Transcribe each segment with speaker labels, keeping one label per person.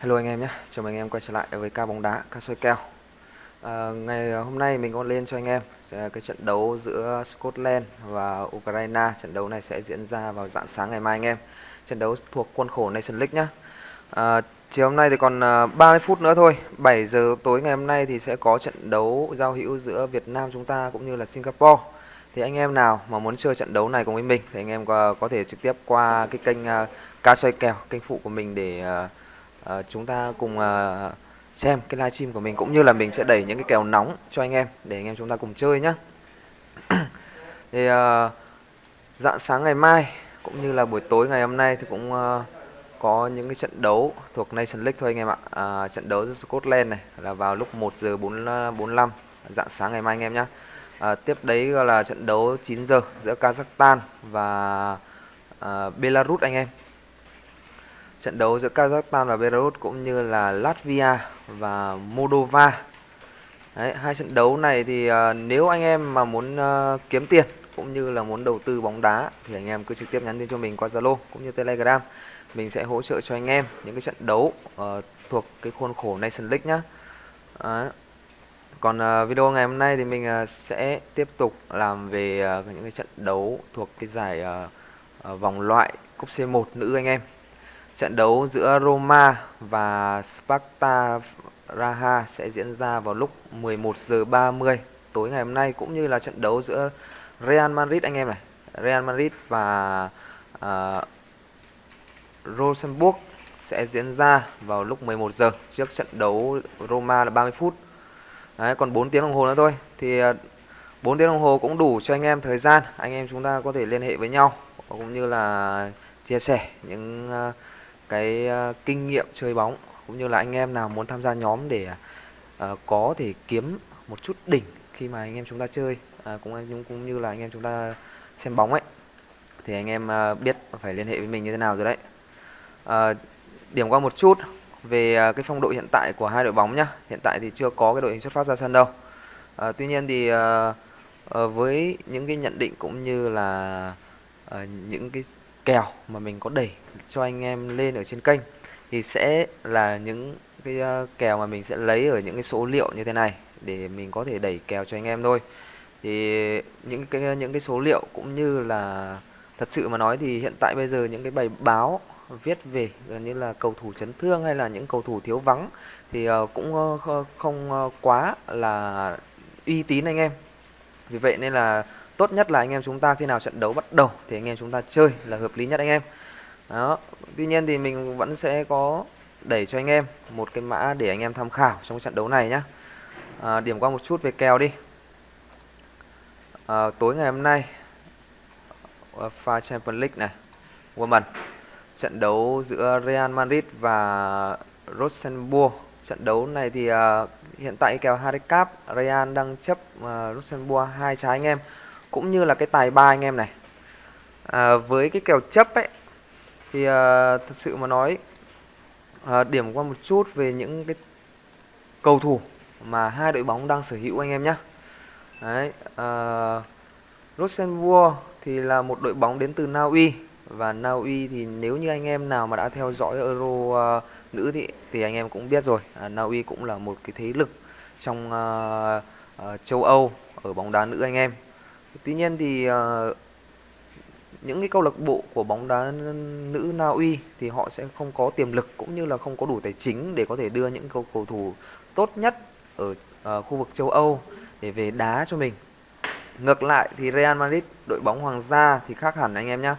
Speaker 1: Hello anh em nhé, chào mừng anh em quay trở lại với ca bóng đá, ca soi kèo à, Ngày à, hôm nay mình có lên cho anh em cái trận đấu giữa Scotland và Ukraine. Trận đấu này sẽ diễn ra vào dạng sáng ngày mai anh em. Trận đấu thuộc khuôn khổ Nation League nhé à, Chiều hôm nay thì còn à, 30 phút nữa thôi. 7 giờ tối ngày hôm nay thì sẽ có trận đấu giao hữu giữa Việt Nam chúng ta cũng như là Singapore. Thì anh em nào mà muốn chơi trận đấu này cùng với mình Thì anh em có, có thể trực tiếp qua cái kênh uh, ca soi kèo, kênh phụ của mình để uh, uh, chúng ta cùng uh, xem cái livestream của mình cũng như là mình sẽ đẩy những cái kèo nóng cho anh em để anh em chúng ta cùng chơi nhé thì uh, dạng sáng ngày mai cũng như là buổi tối ngày hôm nay thì cũng uh, có những cái trận đấu thuộc Nation League thôi anh em ạ. À, trận đấu giữa Scotland này là vào lúc 1 giờ 4, 45 dạng sáng ngày mai anh em nhé à, tiếp đấy là trận đấu 9 giờ giữa Kazakhstan và à, Belarus anh em trận đấu giữa Kazakhstan và Belarus cũng như là Latvia và Moldova. Đấy, hai trận đấu này thì uh, nếu anh em mà muốn uh, kiếm tiền cũng như là muốn đầu tư bóng đá thì anh em cứ trực tiếp nhắn tin cho mình qua Zalo cũng như Telegram. Mình sẽ hỗ trợ cho anh em những cái trận đấu uh, thuộc cái khuôn khổ Nation League nhá. Đấy. Còn uh, video ngày hôm nay thì mình uh, sẽ tiếp tục làm về uh, những cái trận đấu thuộc cái giải uh, uh, vòng loại cúp C1 nữ anh em. Trận đấu giữa Roma và Sparta Raha sẽ diễn ra vào lúc 11 giờ 30 tối ngày hôm nay cũng như là trận đấu giữa Real Madrid anh em này. Real Madrid và uh, Rosenborg sẽ diễn ra vào lúc 11 giờ trước trận đấu Roma là 30 phút. Đấy, còn 4 tiếng đồng hồ nữa thôi thì ờ, 4 tiếng đồng hồ cũng đủ cho anh em thời gian anh em chúng ta có thể liên hệ với nhau cũng như là chia sẻ những uh, cái ờ, kinh nghiệm chơi bóng cũng như là anh em nào muốn tham gia nhóm để uh, có thể kiếm một chút đỉnh khi mà anh em chúng ta chơi uh, cũng cũng như là anh em chúng ta xem bóng ấy thì anh em uh, biết phải liên hệ với mình như thế nào rồi đấy. Uh, điểm qua một chút về uh, cái phong độ hiện tại của hai đội bóng nhá. Hiện tại thì chưa có cái đội hình xuất phát ra sân đâu. Uh, tuy nhiên thì uh, uh, với những cái nhận định cũng như là uh, những cái kèo mà mình có đẩy cho anh em lên ở trên kênh thì sẽ là những cái ờ, kèo mà mình sẽ lấy ở những cái số liệu như thế này để mình có thể đẩy kèo cho anh em thôi. Thì những cái những cái số liệu cũng như là thật sự mà nói thì hiện tại bây giờ những cái bài báo viết về gần như là cầu thủ chấn thương hay là những cầu thủ thiếu vắng thì ờ, cũng ờ, không quá là uy tín anh em. Vì vậy nên là tốt nhất là anh em chúng ta khi nào trận đấu bắt đầu thì anh em chúng ta chơi là hợp lý nhất anh em. Đó tuy nhiên thì mình vẫn sẽ có đẩy cho anh em một cái mã để anh em tham khảo trong trận đấu này nhé à, điểm qua một chút về kèo đi. À, tối ngày hôm nay UEFA Champions League này Women trận đấu giữa Real Madrid và Rosenborg. Trận đấu này thì uh, hiện tại kèo handicap Real đang chấp uh, Rosenborg hai trái anh em cũng như là cái tài ba anh em này. À, với cái kèo chấp ấy thì à, thật sự mà nói à, điểm qua một chút về những cái cầu thủ mà hai đội bóng đang sở hữu anh em nhé đấy à, Luxembourg thì là một đội bóng đến từ Na Uy. Và Na Uy thì nếu như anh em nào mà đã theo dõi Euro uh, nữ thì thì anh em cũng biết rồi. À, Na Uy cũng là một cái thế lực trong uh, uh, châu Âu ở bóng đá nữ anh em tuy nhiên thì uh, những cái câu lạc bộ của bóng đá nữ Na Uy thì họ sẽ không có tiềm lực cũng như là không có đủ tài chính để có thể đưa những cầu cầu thủ tốt nhất ở uh, khu vực châu Âu để về đá cho mình. Ngược lại thì Real Madrid đội bóng hoàng gia thì khác hẳn anh em nhé.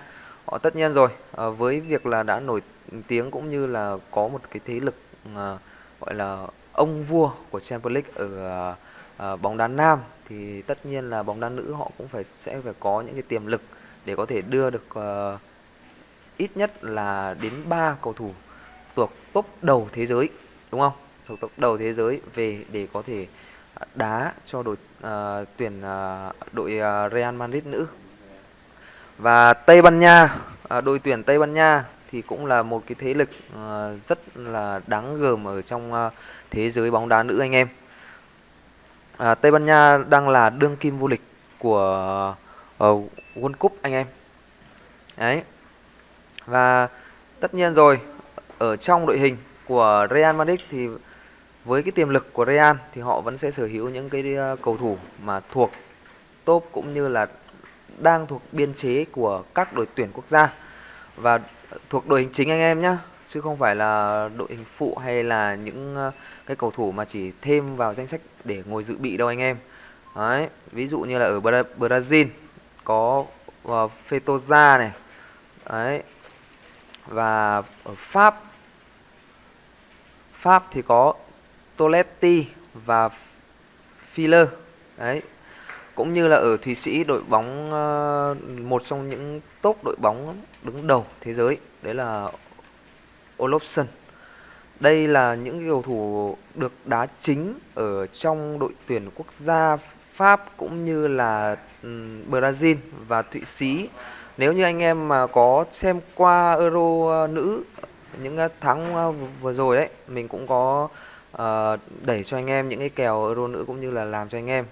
Speaker 1: Họ tất nhiên rồi uh, với việc là đã nổi tiếng cũng như là có một cái thế lực uh, gọi là ông vua của Champions League ở uh, uh, bóng đá nam thì tất nhiên là bóng đá nữ họ cũng phải sẽ phải có những cái tiềm lực để có thể đưa được uh, ít nhất là đến 3 cầu thủ thuộc top đầu thế giới đúng không? Thuộc top đầu thế giới về để có thể ờ, đá cho đội uh, tuyển uh, đội uh, Real Madrid nữ. Và Tây Ban Nha, uh, đội tuyển Tây Ban Nha thì cũng là một cái thế lực uh, rất là đáng gờm ở trong uh, thế giới bóng đá nữ anh em à, Tây Ban Nha đang là đương kim vô địch của uh, World Cup anh em. Đấy. Và tất nhiên rồi ở trong đội hình của Real Madrid thì với cái tiềm lực của Real thì họ vẫn sẽ sở hữu những cái ờ, cầu thủ mà thuộc top cũng như là đang thuộc biên chế của các đội tuyển quốc gia. Và thuộc đội hình chính anh em nhé chứ không phải là đội hình phụ hay là những ờ, cái cầu thủ mà chỉ thêm vào danh sách để ngồi dự bị đâu anh em. Đấy ví dụ như là ở Bra Brazil có uh, Fetoza này đấy và ở Pháp Pháp thì có Toletti và Filler đấy. Cũng như là ở Thụy Sĩ đội bóng uh, một trong những top đội bóng đứng đầu thế giới đấy là Olofsson. Đây là những cầu thủ được đá chính ở trong đội tuyển quốc gia Pháp cũng như là Brazil và Thụy Sĩ. Nếu như anh em mà có xem qua Euro ờ, nữ những ờ, tháng ờ, vừa rồi đấy mình cũng có uh, đẩy cho anh em những cái kèo Euro nữ cũng như là làm cho anh em.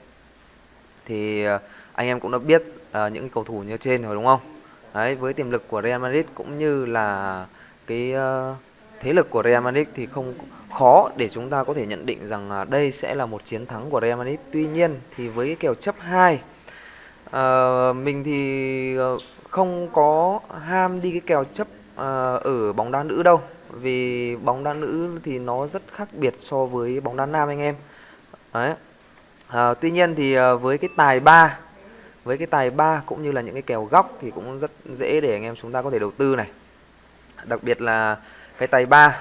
Speaker 1: Thì uh, anh em cũng đã biết uh, những cầu thủ như trên rồi đúng không? Đấy với tiềm lực của Real Madrid cũng như là cái uh, thế lực của Real Madrid thì không khó để chúng ta có thể nhận định rằng uh, đây sẽ là một chiến thắng của Real Madrid. Tuy nhiên thì với cái kèo chấp 2 uh, ờ, mình thì uh, không có ham đi cái kèo chấp uh, ở bóng đá nữ đâu. Vì bóng đá nữ thì nó rất khác biệt so với bóng đá nam anh em. Đấy. À, tuy nhiên thì uh, với cái tài ba với cái tài ba cũng như là những cái kèo góc thì cũng rất dễ để anh em chúng ta có thể đầu tư này đặc biệt là cái tài ba.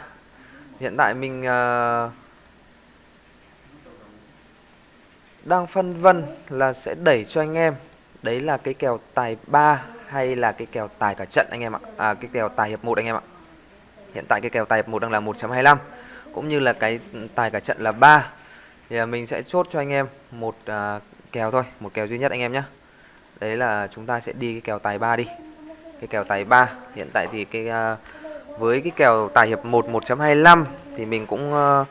Speaker 1: Hiện tại mình uh, đang phân vân là sẽ đẩy cho anh em. Đấy là cái kèo tài ba hay là cái kèo tài cả trận anh em ạ? À, cái kèo tài hiệp một anh em ạ. Hiện tại cái kèo tài hiệp một đang là 1.25 cũng như là cái tài cả trận là 3 thì à, mình sẽ chốt cho anh em một uh, kèo thôi một kèo duy nhất anh em nhé đấy là chúng ta sẽ đi cái kèo tài 3 đi. Cái kèo tài 3 hiện tại thì cái uh, với cái kèo tài hiệp 1 1.25 thì mình cũng ờ,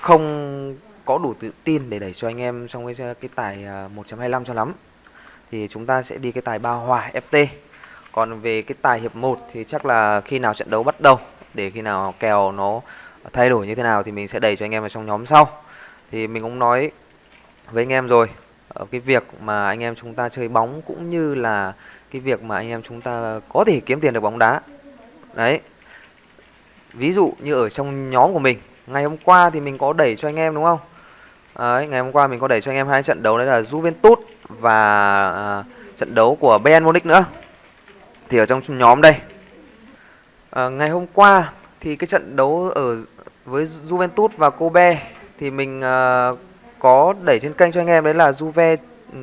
Speaker 1: không có đủ tự tin để đẩy cho anh em trong cái cái tài ờ, 1.25 cho lắm. Thì chúng ta sẽ đi cái tài ba hòa FT còn về cái tài hiệp 1 thì chắc là khi nào trận đấu bắt đầu, để khi nào kèo nó thay đổi như thế nào thì mình sẽ đẩy cho anh em vào trong nhóm sau. Thì mình cũng nói với anh em rồi ở cái việc mà anh em chúng ta chơi bóng cũng như là cái việc mà anh em chúng ta có thể kiếm tiền được bóng đá. Đấy ví dụ như ở trong nhóm của mình ngày hôm qua thì mình có đẩy cho anh em đúng không? Đấy, ngày hôm qua mình có đẩy cho anh em hai trận đấu đấy là Juventus và à, trận đấu của Bayern Munich nữa. Thì ở trong nhóm đây. À, ngày hôm qua thì cái trận đấu ở với Juventus và Kobe thì mình uh, có đẩy trên kênh cho anh em đấy là Juve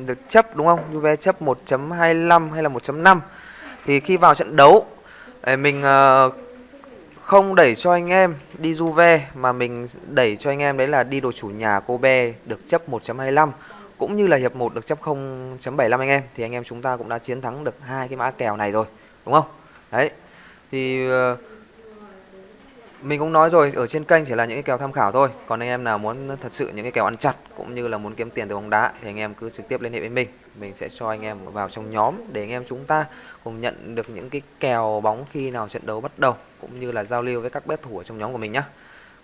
Speaker 1: được chấp đúng không? Juve chấp 1.25 hay là 1.5 thì khi vào trận đấu mình uh, không đẩy cho anh em đi Juve mà mình đẩy cho anh em đấy là đi đồ chủ nhà Kobe được chấp 1.25 cũng như là hiệp 1 được chấp 0.75 anh em thì anh em chúng ta cũng đã chiến thắng được hai cái mã kèo này rồi đúng không? Đấy. Thì uh, mình cũng nói rồi, ở trên kênh chỉ là những cái kèo tham khảo thôi. Còn anh em nào muốn thật sự những cái kèo ăn chặt cũng như là muốn kiếm tiền từ bóng đá thì anh em cứ trực tiếp liên hệ với mình. Mình sẽ cho anh em vào trong nhóm để anh em chúng ta cùng nhận được những cái kèo bóng khi nào trận đấu bắt đầu, cũng như là giao lưu với các bet thủ ở trong nhóm của mình nhé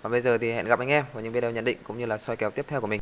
Speaker 1: và bây giờ thì hẹn gặp anh em vào những video nhận định cũng như là soi kèo tiếp theo của mình.